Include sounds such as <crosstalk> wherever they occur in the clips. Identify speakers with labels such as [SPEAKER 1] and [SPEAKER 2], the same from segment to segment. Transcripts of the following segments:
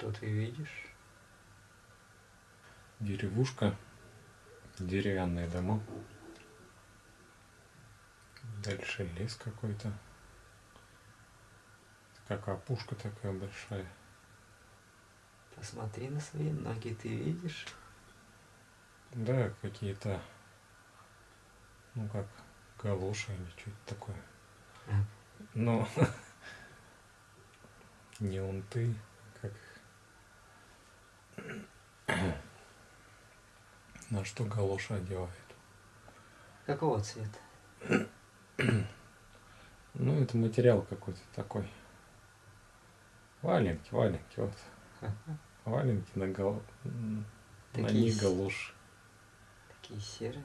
[SPEAKER 1] Что ты видишь?
[SPEAKER 2] Деревушка, деревянные дома. Дальше лес какой-то. Как опушка такая большая.
[SPEAKER 1] Посмотри на свои ноги, ты видишь?
[SPEAKER 2] Да, какие-то, ну как, галоши или что-то такое. Но <laughs> не он ты, как на что галоши одевает.
[SPEAKER 1] Какого цвета?
[SPEAKER 2] Ну, это материал какой-то такой. Валенки, валенки, вот. Валенки на, гал... на
[SPEAKER 1] Такие
[SPEAKER 2] них
[SPEAKER 1] с-
[SPEAKER 2] галоши.
[SPEAKER 1] Такие серые.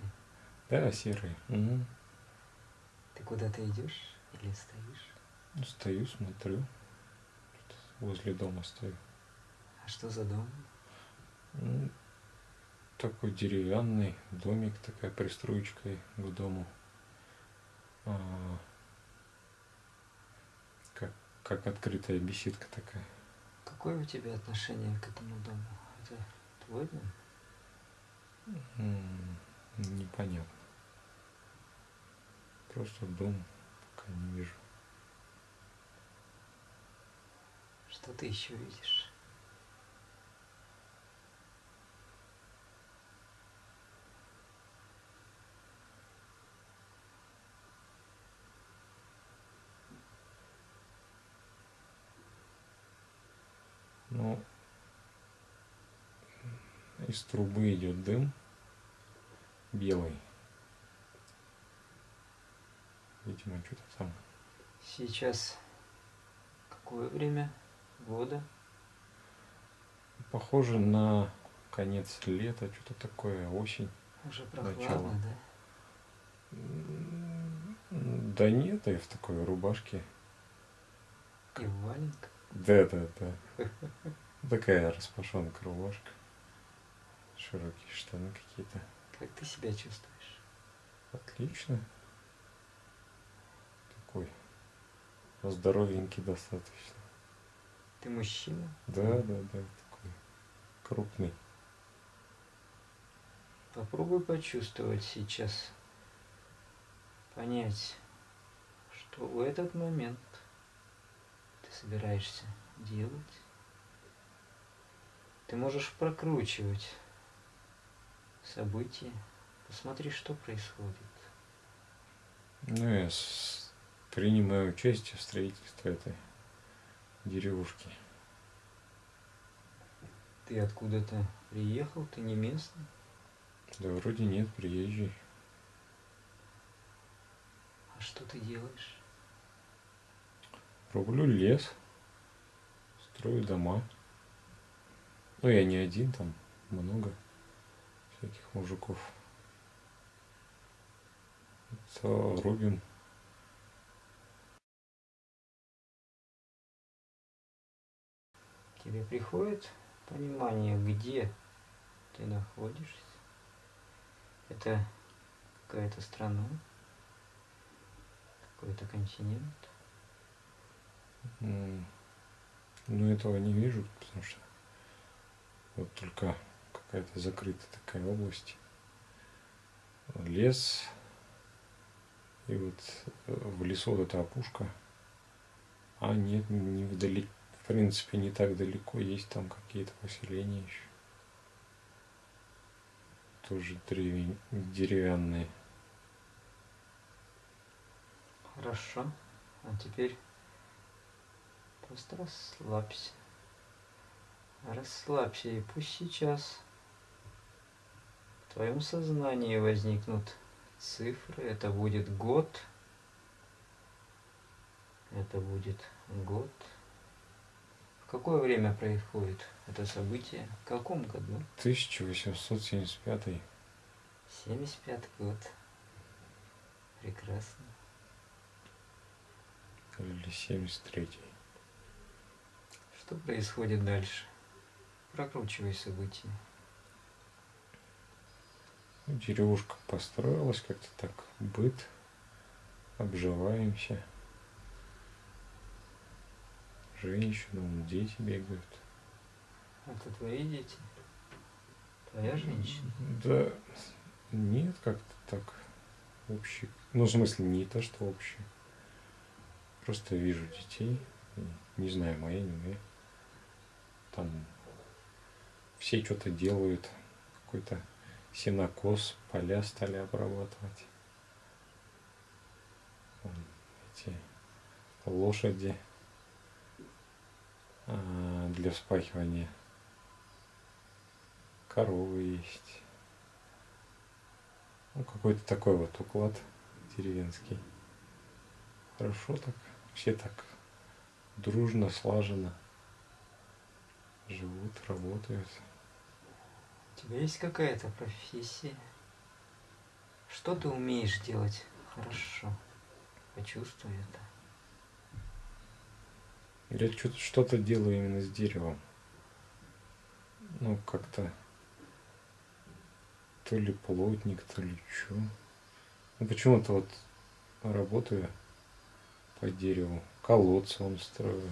[SPEAKER 2] Да, серые. Мгм.
[SPEAKER 1] Ты куда-то идешь или стоишь?
[SPEAKER 2] Ну, Стою, смотрю. Возле дома стою.
[SPEAKER 1] А что за дом?
[SPEAKER 2] Ну, такой деревянный домик, такая пристроечка к дому. А, как, как открытая беседка такая.
[SPEAKER 1] Какое у тебя отношение к этому дому? Это твой дом?
[SPEAKER 2] М, Непонятно. Просто дом пока не вижу.
[SPEAKER 1] Что ты еще видишь?
[SPEAKER 2] Ну, из трубы идет дым белый. Видимо, что-то там.
[SPEAKER 1] Сейчас какое время года?
[SPEAKER 2] Похоже на конец лета, что-то такое, осень.
[SPEAKER 1] Уже прохладно,
[SPEAKER 2] Начало.
[SPEAKER 1] да?
[SPEAKER 2] Да нет, я в такой рубашке.
[SPEAKER 1] И в валенках?
[SPEAKER 2] Да, да, да. Такая распашонка рубашка. Широкие штаны какие-то.
[SPEAKER 1] Как ты себя чувствуешь?
[SPEAKER 2] Отлично. Такой здоровенький достаточно.
[SPEAKER 1] Ты мужчина?
[SPEAKER 2] Да, да, да, такой крупный.
[SPEAKER 1] Попробуй почувствовать сейчас, понять, что в этот момент ты собираешься делать. Ты можешь прокручивать события, посмотри, что происходит.
[SPEAKER 2] Ну, я с- принимаю участие в строительстве этой деревушки.
[SPEAKER 1] Ты откуда-то приехал, ты не местный.
[SPEAKER 2] Да вроде нет, приезжий.
[SPEAKER 1] А что ты делаешь?
[SPEAKER 2] Рублю лес, строю дома. Ну, я не один, там много всяких мужиков. То рубим.
[SPEAKER 1] К тебе приходит понимание, где ты находишься? Это какая-то страна, какой-то континент.
[SPEAKER 2] Ну, этого не вижу, потому что вот только какая-то закрытая такая область. Лес. И вот э, в лесу вот эта опушка. А нет, не вдали, в принципе, не так далеко. Есть там какие-то поселения еще. Тоже древень- деревянные.
[SPEAKER 1] Хорошо. А теперь просто расслабься. Расслабься, и пусть сейчас твоем сознании возникнут цифры. Это будет год. Это будет год. В какое время происходит это событие? В каком году?
[SPEAKER 2] 1875
[SPEAKER 1] 75 год. Прекрасно.
[SPEAKER 2] или 73
[SPEAKER 1] Что происходит дальше? Прокручивай события.
[SPEAKER 2] Деревушка построилась как-то так, быт, обживаемся. Женщины, вон, дети бегают.
[SPEAKER 1] Это твои дети? Твоя женщина?
[SPEAKER 2] Да нет, как-то так общий. Ну, в смысле, не то, что общий. Просто вижу детей. Не знаю, мои, не мои. Там все что-то делают. Какой-то сенокос, поля стали обрабатывать. Эти лошади а, для вспахивания. Коровы есть. Ну, какой-то такой вот уклад деревенский. Хорошо так, все так дружно, слаженно живут, работают.
[SPEAKER 1] Тебя есть какая-то профессия? Что ты умеешь делать хорошо? Почувствуй это.
[SPEAKER 2] Я что-то делаю именно с деревом. Ну, как-то то ли плотник, то ли что. Ну, почему-то вот работаю по дереву. Колодцы он строю.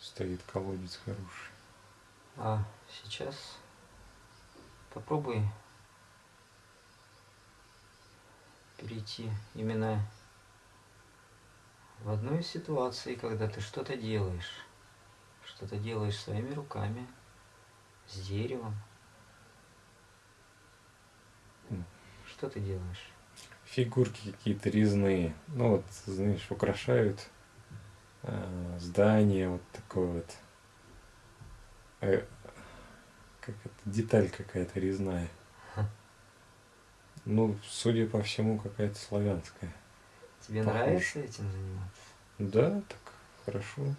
[SPEAKER 2] Стоит колодец хороший.
[SPEAKER 1] А сейчас попробуй перейти именно в одной ситуации, когда ты что-то делаешь, что-то делаешь своими руками, с деревом. Что ты делаешь?
[SPEAKER 2] Фигурки какие-то резные. Ну вот, знаешь, украшают э, здание, вот такое вот. Э, как это, деталь какая-то резная. Ну, судя по всему, какая-то славянская.
[SPEAKER 1] Тебе Похож. нравится этим заниматься?
[SPEAKER 2] Да, так хорошо.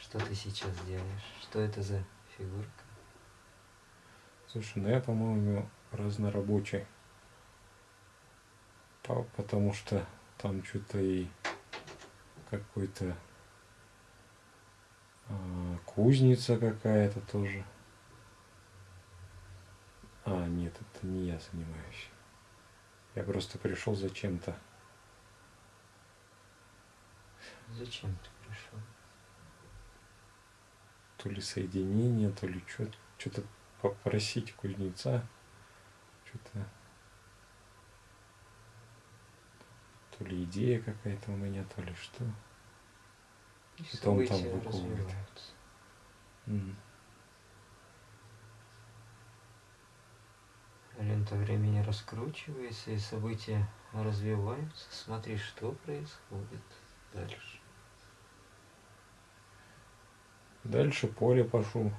[SPEAKER 1] Что ты сейчас делаешь? Что это за фигурка?
[SPEAKER 2] Слушай, ну я, по-моему, разнорабочий. Потому что там что-то и какой-то кузница какая-то тоже. А, нет, это не я занимаюсь. Я просто пришел зачем-то.
[SPEAKER 1] Зачем ты пришел?
[SPEAKER 2] То ли соединение, то ли что-то попросить кузнеца. Что-то то ли идея какая-то у меня, то ли что.
[SPEAKER 1] И что он там выковывает. Mm. Лента времени раскручивается, и события развиваются. Смотри, что происходит дальше.
[SPEAKER 2] Дальше поле пошел.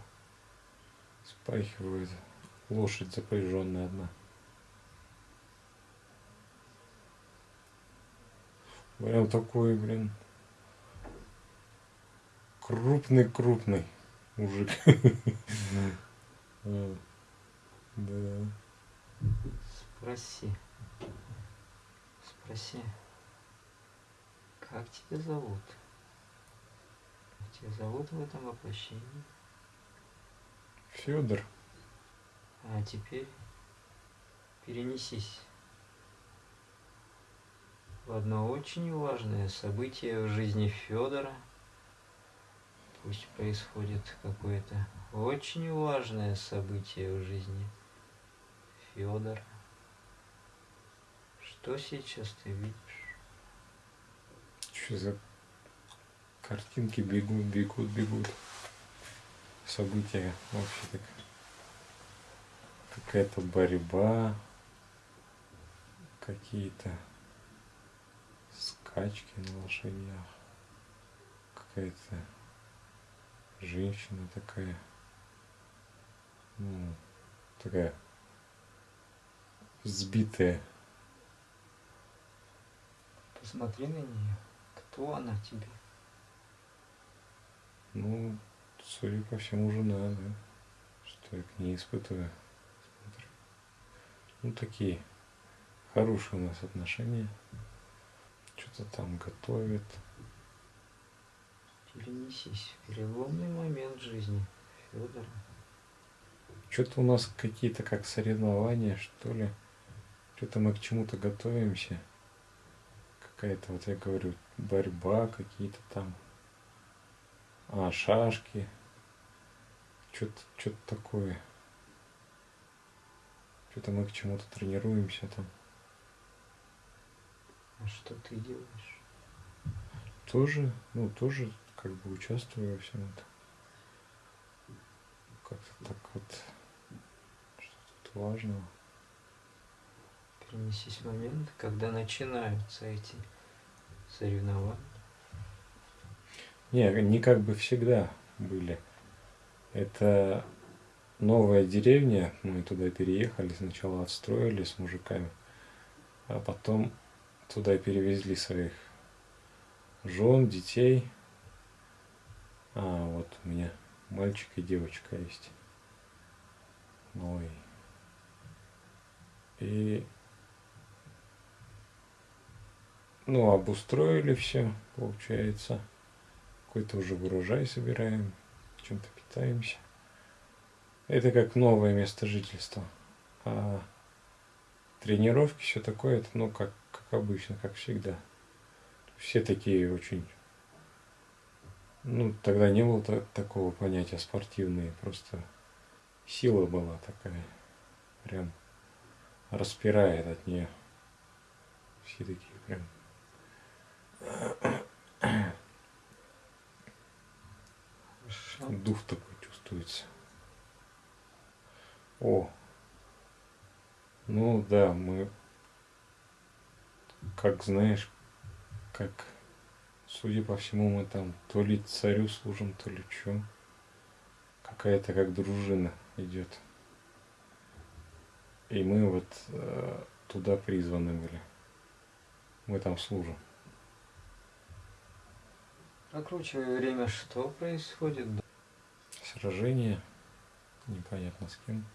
[SPEAKER 2] Спахивает лошадь запряженная одна. Прям такой, блин, крупный-крупный мужик. <laughs> Да.
[SPEAKER 1] Спроси. Спроси. Как тебя зовут? Как тебя зовут в этом воплощении?
[SPEAKER 2] Федор.
[SPEAKER 1] А теперь перенесись в одно очень важное событие в жизни Федора. Пусть происходит какое-то очень важное событие в жизни Федора. Что сейчас ты видишь?
[SPEAKER 2] Что за картинки бегут, бегут, бегут. События вообще так. Какая-то борьба. Какие-то скачки на лошадях. Какая-то женщина такая. Ну, такая сбитая.
[SPEAKER 1] Посмотри на нее. Кто она тебе?
[SPEAKER 2] Ну, судя по всему, жена, да. Что я к ней испытываю. Смотрю. Ну, такие хорошие у нас отношения. Что-то там готовит.
[SPEAKER 1] Перенесись переломный момент жизни Федора.
[SPEAKER 2] Что-то у нас какие-то как соревнования, что ли. Что-то мы к чему-то готовимся. Какая-то, вот я говорю, борьба, какие-то там А, шашки. Что-то что такое. Что-то мы к чему-то тренируемся там.
[SPEAKER 1] А что ты делаешь?
[SPEAKER 2] Тоже, ну, тоже как бы участвую во всем этом. Как-то так вот, что тут важного.
[SPEAKER 1] Перенесись в момент, когда начинаются эти соревнования.
[SPEAKER 2] Не, не как бы всегда были. Это новая деревня, мы туда переехали, сначала отстроили с мужиками, а потом туда перевезли своих жен, детей. Вот у меня мальчик и девочка есть. Ой. И ну, обустроили все, получается. Какой-то уже урожай собираем, чем-то питаемся. Это как новое место жительства. А тренировки, все такое, это ну как, как обычно, как всегда. Все такие очень... Ну, тогда не было та- такого понятия спортивные, просто сила была такая. Прям распирает от нее. Все такие прям дух такой чувствуется. О, ну да, мы, как знаешь, как, судя по всему, мы там то ли царю служим, то ли что. Какая-то как дружина идет. И мы вот э, туда призваны были. Мы там служим.
[SPEAKER 1] Прокручивая время, что происходит?
[SPEAKER 2] Сражение, непонятно с кем.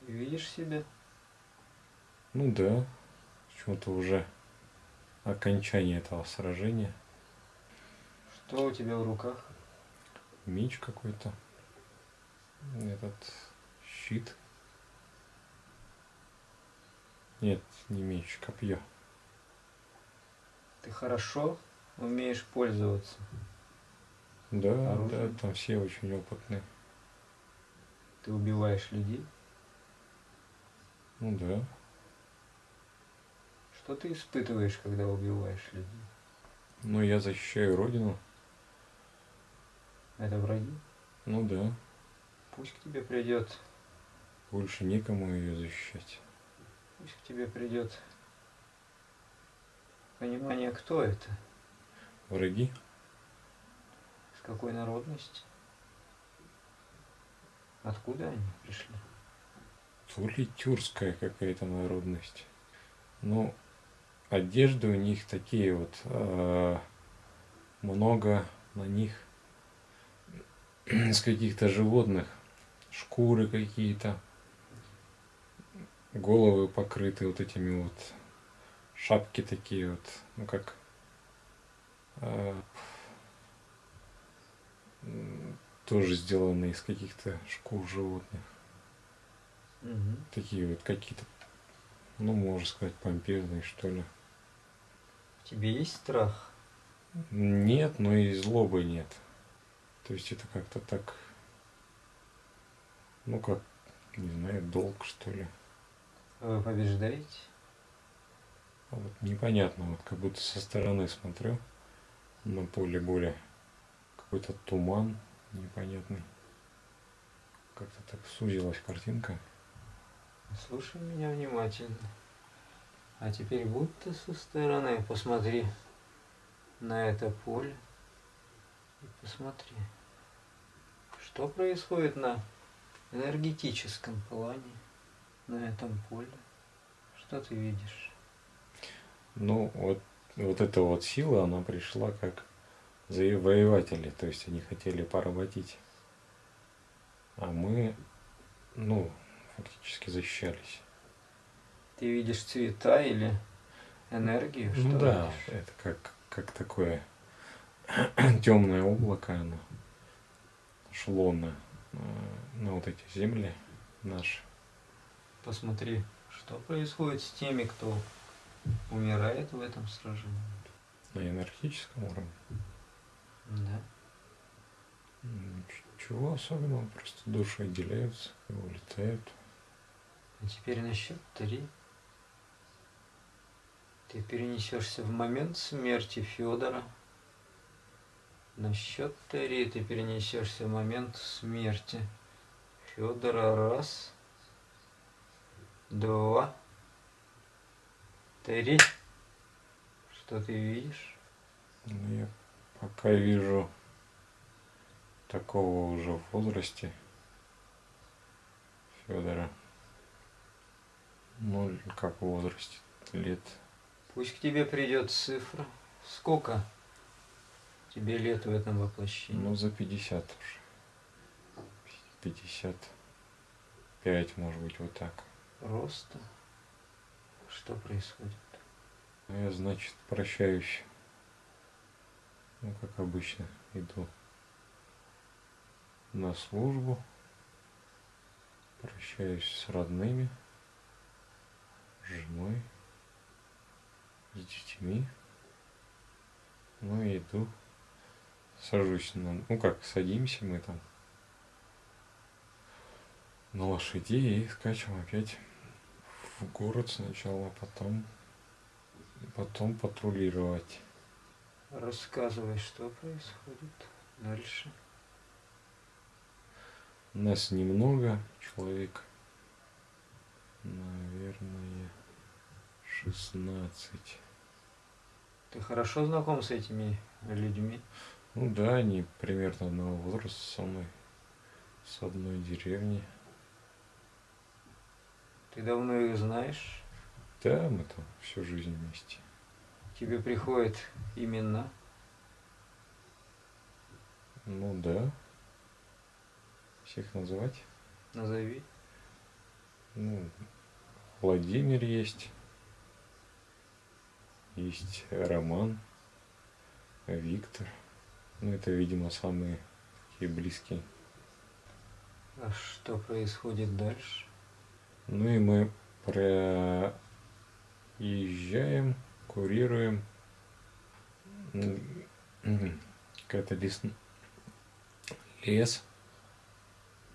[SPEAKER 1] Ты видишь себя?
[SPEAKER 2] Ну да, почему-то уже окончание этого сражения.
[SPEAKER 1] Что у тебя в руках?
[SPEAKER 2] Меч какой-то. Этот щит. Нет, не меч, копье.
[SPEAKER 1] Ты хорошо умеешь пользоваться.
[SPEAKER 2] Да,
[SPEAKER 1] Оружие?
[SPEAKER 2] да, там все очень опытные.
[SPEAKER 1] Ты убиваешь людей.
[SPEAKER 2] Ну да.
[SPEAKER 1] Что ты испытываешь, когда убиваешь людей?
[SPEAKER 2] Но я защищаю родину.
[SPEAKER 1] Это враги?
[SPEAKER 2] Ну да.
[SPEAKER 1] Пусть к тебе придет,
[SPEAKER 2] Больше некому ее защищать.
[SPEAKER 1] пусть к тебе придет понимание, кто это,
[SPEAKER 2] Враги?
[SPEAKER 1] с какой народности, откуда они пришли.
[SPEAKER 2] То ли тюркская какая-то народность. Ну, одежды у них такие вот, э, много на них <clears throat> с каких-то животных, шкуры какие-то, головы покрыты вот этими вот, шапки такие вот, ну как, э, тоже сделаны из каких-то шкур животных
[SPEAKER 1] Мгм.
[SPEAKER 2] такие вот какие-то, ну, можно сказать, помпезные, что ли.
[SPEAKER 1] В тебе есть страх?
[SPEAKER 2] Нет, но и злобы нет. То есть это как-то так, ну, как, не знаю, долг, что ли.
[SPEAKER 1] Вы побеждаете?
[SPEAKER 2] А вот непонятно, вот как будто со стороны смотрю на поле боя. Какой-то туман непонятный. Как-то так сузилась картинка.
[SPEAKER 1] Слушай меня внимательно. А теперь будто со стороны посмотри на это поле и посмотри, что происходит на энергетическом плане на этом поле. Что ты видишь?
[SPEAKER 2] Ну, вот, вот эта вот сила, она пришла как завоеватели, то есть они хотели поработить. А мы, ну, фактически защищались.
[SPEAKER 1] Ты видишь цвета или энергию? Что
[SPEAKER 2] ну да,
[SPEAKER 1] видишь?
[SPEAKER 2] это как, как такое <clears throat> темное облако, оно шло на, э, на вот эти земли наши.
[SPEAKER 1] Посмотри, что происходит с теми, кто умирает в этом сражении.
[SPEAKER 2] на энергетическом уровне.
[SPEAKER 1] Да.
[SPEAKER 2] Ничего особенного, просто души отделяются и улетают.
[SPEAKER 1] А теперь на счет три. Ты перенесешься в момент смерти Федора. На счет три ты перенесешься в момент смерти Федора. Раз, два, три. Что ты видишь?
[SPEAKER 2] Ну, я пока вижу такого уже в возрасте Федора. Ну, как в возрасте? Лет.
[SPEAKER 1] Пусть к тебе придет цифра. Сколько тебе лет в этом воплощении?
[SPEAKER 2] Ну, за 50 уже. 55, может быть, вот так.
[SPEAKER 1] Роста. Что происходит?
[SPEAKER 2] Ну, я, значит, прощаюсь. Ну, как обычно, иду на службу. Прощаюсь с родными, с женой, с детьми. Ну и иду, сажусь на... Ну как, садимся мы там на лошадей и скачем опять в город сначала, а потом, потом патрулировать.
[SPEAKER 1] Рассказывай, что происходит дальше.
[SPEAKER 2] Нас немного, человек, наверное, 16.
[SPEAKER 1] Ты хорошо знаком с этими людьми?
[SPEAKER 2] Ну да, они примерно одного возраста со мной, с одной деревни.
[SPEAKER 1] Ты давно их знаешь?
[SPEAKER 2] Да, мы там всю жизнь вместе.
[SPEAKER 1] Тебе приходят имена?
[SPEAKER 2] Ну да. Всех называть?
[SPEAKER 1] Назови.
[SPEAKER 2] Ну, Владимир есть. Есть Роман, Виктор. Ну, это, видимо, самые такие близкие.
[SPEAKER 1] А что происходит дальше?
[SPEAKER 2] Ну и мы проезжаем, курируем. Какая-то лес, лес.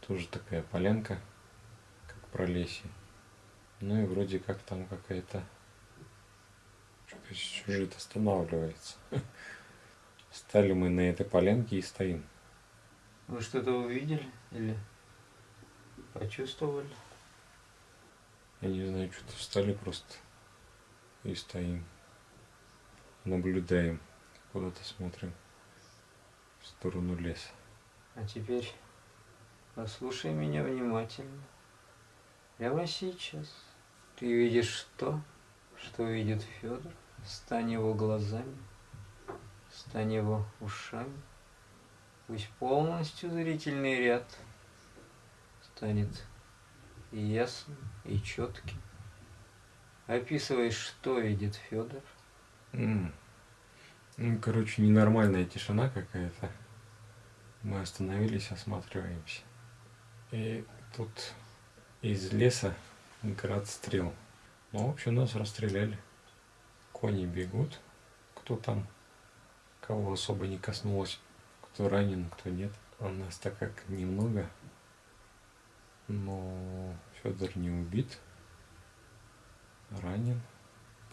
[SPEAKER 2] Тоже такая полянка, как пролесье. Ну и вроде как там какая-то сюжет останавливается. <laughs> Стали мы на этой полянке и стоим.
[SPEAKER 1] Вы что-то увидели или почувствовали?
[SPEAKER 2] Я не знаю, что-то встали просто и стоим. Наблюдаем, куда-то смотрим в сторону леса.
[SPEAKER 1] А теперь послушай меня внимательно. Прямо сейчас ты видишь то, что видит Федор. Стань его глазами, стань его ушами. Пусть полностью зрительный ряд станет ясным, и четким. Описывай, что видит Федор.
[SPEAKER 2] М. Ну, короче, ненормальная тишина какая-то. Мы остановились, осматриваемся. И тут из леса град стрел. Ну, в общем, нас расстреляли. Кони бегут. Кто там, кого особо не коснулось. Кто ранен, кто нет. А нас так как немного. Но Федор не убит. Ранен.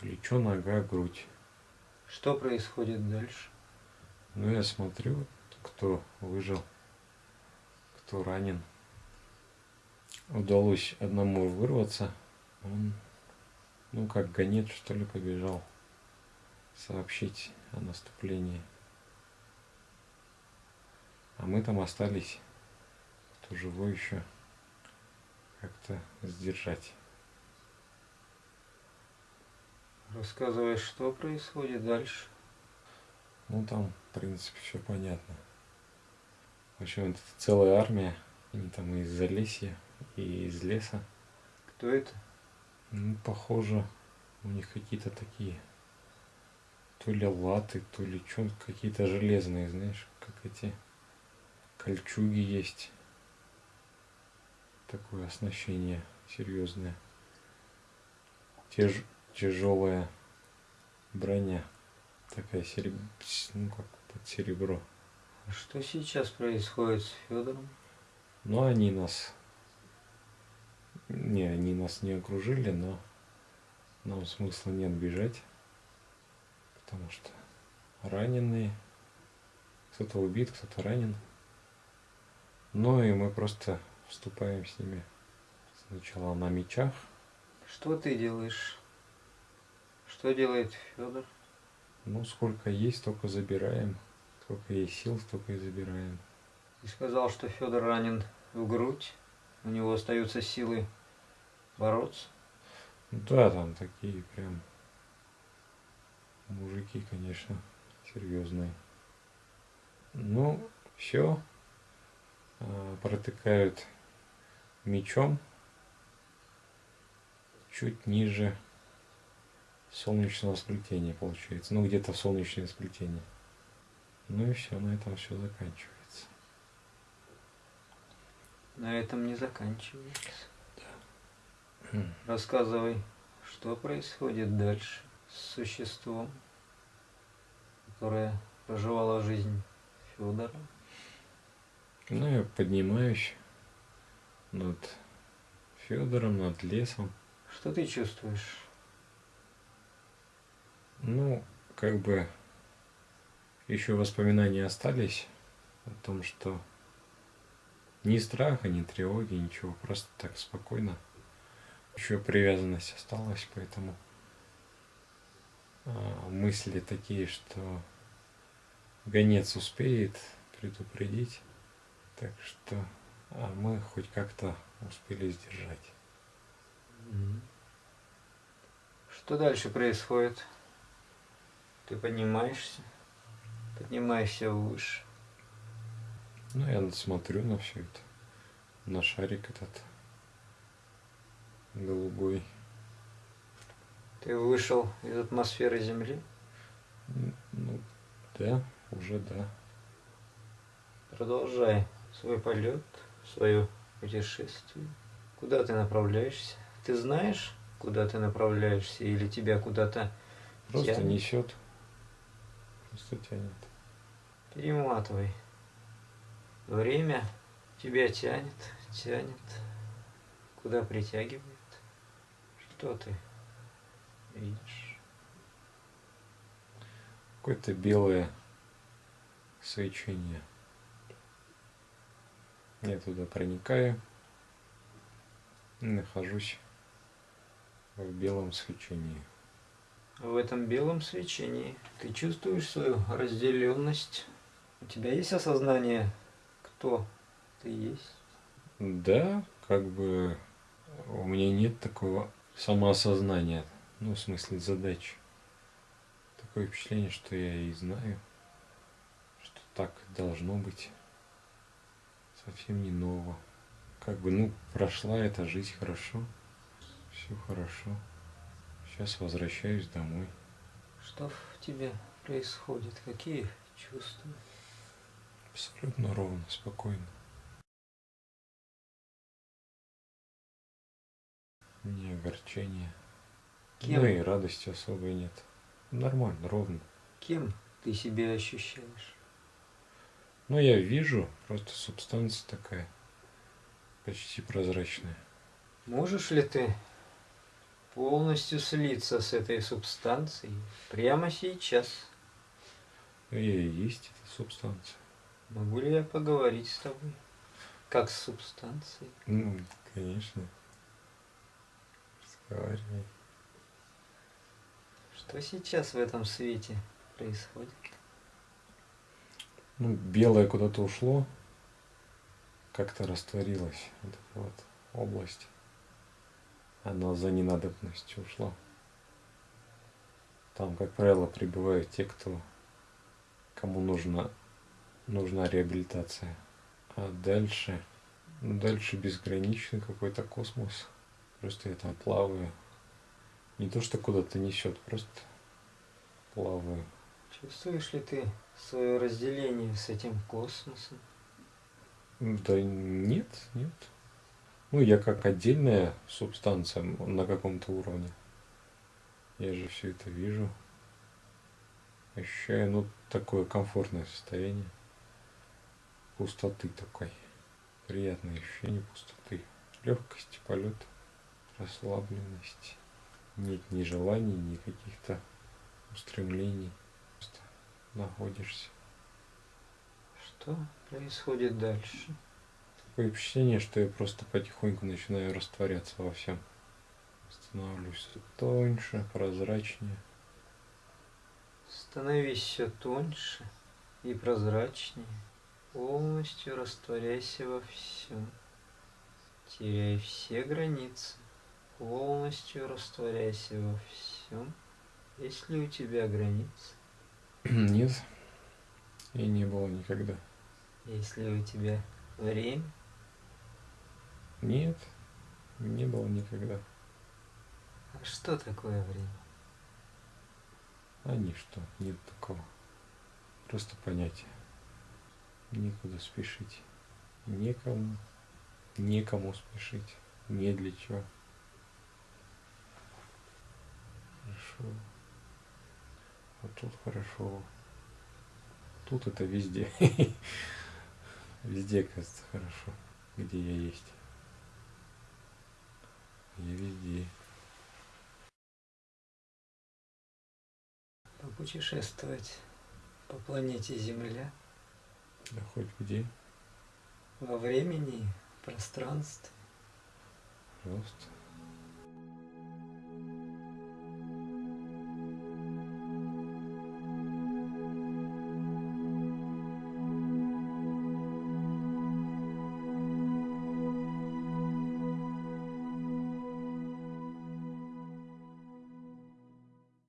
[SPEAKER 2] Плечо, нога, грудь.
[SPEAKER 1] Что происходит дальше?
[SPEAKER 2] Ну, я смотрю, кто выжил, кто ранен. Удалось одному вырваться. Он, ну, как гонец, что ли, побежал сообщить о наступлении. А мы там остались, кто живой еще, как-то сдержать.
[SPEAKER 1] Рассказывай, что происходит дальше.
[SPEAKER 2] Ну, там, в принципе, все понятно. В общем, это целая армия. Они там из Залесья и из леса.
[SPEAKER 1] Кто это?
[SPEAKER 2] Ну, похоже, у них какие-то такие то ли латы, то ли что, какие-то железные, знаешь, как эти кольчуги есть. Такое оснащение серьезное. Теж, тяжелая броня. Такая сереб... ну как под серебро
[SPEAKER 1] А что сейчас происходит с Федором?
[SPEAKER 2] Но они нас... Не, они нас не окружили, но нам смысла нет бежать, потому что раненые, кто-то убит, кто-то ранен. Ну и мы просто вступаем с ними сначала на мечах.
[SPEAKER 1] Что ты делаешь? Что делает Федор?
[SPEAKER 2] Ну, сколько есть, столько забираем. Сколько есть сил, столько и забираем.
[SPEAKER 1] Ты сказал, что Федор ранен в грудь. У него остаются силы бороться.
[SPEAKER 2] Да, там такие прям мужики, конечно, серьезные. Ну, все. Протыкают мечом чуть ниже солнечного сплетения получается. Ну, где-то солнечное сплетение. Ну и все, на этом все заканчивается.
[SPEAKER 1] На этом не заканчивается. Да. Рассказывай, что происходит дальше существом, которое проживало жизнь Федора.
[SPEAKER 2] Ну, я поднимаюсь над Федором, над лесом.
[SPEAKER 1] Что ты чувствуешь?
[SPEAKER 2] Ну, как бы еще воспоминания остались о том, что ни страха, ни тревоги, ничего, просто так спокойно. Еще привязанность осталась, поэтому мысли такие, что гонец успеет предупредить, так что а мы хоть как-то успели сдержать.
[SPEAKER 1] Что дальше происходит? Ты поднимаешься, поднимаешься выше.
[SPEAKER 2] Ну, я смотрю на все это, на шарик этот голубой.
[SPEAKER 1] Ты вышел из атмосферы Земли?
[SPEAKER 2] Ну, да, уже да.
[SPEAKER 1] Продолжай свой полет, свое путешествие. Куда ты направляешься? Ты знаешь, куда ты направляешься, или тебя куда-то
[SPEAKER 2] Просто тянет? несет. Просто тянет.
[SPEAKER 1] Перематывай. Время тебя тянет, тянет. Куда притягивает? Что ты видишь?
[SPEAKER 2] Какое-то белое свечение. Я туда проникаю и нахожусь в белом свечении.
[SPEAKER 1] В этом белом свечении ты чувствуешь свою разделенность. У тебя есть осознание, кто ты есть?
[SPEAKER 2] Да, как бы у меня нет такого самоосознания, ну, в смысле задач. Такое впечатление, что я и знаю, что так должно быть. Совсем не ново. Как бы, ну, прошла эта жизнь хорошо, все хорошо. Сейчас возвращаюсь домой.
[SPEAKER 1] Что в тебе происходит? Какие чувства?
[SPEAKER 2] Абсолютно ровно, спокойно. Ни огорчения. Кем? Ну и радости особой нет. Нормально, ровно.
[SPEAKER 1] Кем ты себя ощущаешь?
[SPEAKER 2] Ну, я вижу, просто субстанция такая, почти прозрачная.
[SPEAKER 1] Можешь ли ты полностью слиться с этой субстанцией прямо сейчас.
[SPEAKER 2] Я и есть эта субстанция.
[SPEAKER 1] Могу ли я поговорить с тобой? Как с субстанцией?
[SPEAKER 2] Ну, конечно. Разговаривай.
[SPEAKER 1] Что сейчас в этом свете происходит?
[SPEAKER 2] Ну, белое куда-то ушло, как-то растворилось, вот эта вот область она за ненадобностью ушла. Там, как правило, прибывают те, кто, кому нужна, нужна реабилитация. А дальше, ну, дальше безграничный какой-то космос. Просто я там плаваю. Не то, что куда-то несет, просто плаваю.
[SPEAKER 1] Чувствуешь ли ты свое разделение с этим космосом?
[SPEAKER 2] Да нет, нет. Ну, я как отдельная субстанция на каком-то уровне. Я же все это вижу. Ощущаю, ну, такое комфортное состояние. пустоты такой. Приятное ощущение пустоты. Легкости полета, расслабленности. Нет ни желаний, ни каких-то устремлений. Просто находишься.
[SPEAKER 1] Что происходит дальше?
[SPEAKER 2] Такое впечатление, что я просто потихоньку начинаю растворяться во всем. Становлюсь всё тоньше, прозрачнее.
[SPEAKER 1] Становись все тоньше и прозрачнее. Полностью растворяйся во всем. Теряй все границы. Полностью растворяйся во всем. Есть ли у тебя границы? <clears throat>
[SPEAKER 2] Нет, и не было никогда.
[SPEAKER 1] Есть ли у тебя время?
[SPEAKER 2] Нет, не было никогда.
[SPEAKER 1] А что такое время?
[SPEAKER 2] А ничто, нет такого. Просто понятие. Некуда спешить. Некому. Некому спешить. Не для чего. Хорошо. Вот тут хорошо. Тут это везде. <laughs> Везде, кажется, хорошо. Где я есть. Я везде.
[SPEAKER 1] Попутешествовать по планете Земля
[SPEAKER 2] Да хоть где.
[SPEAKER 1] во времени, пространстве.
[SPEAKER 2] Пожалуйста.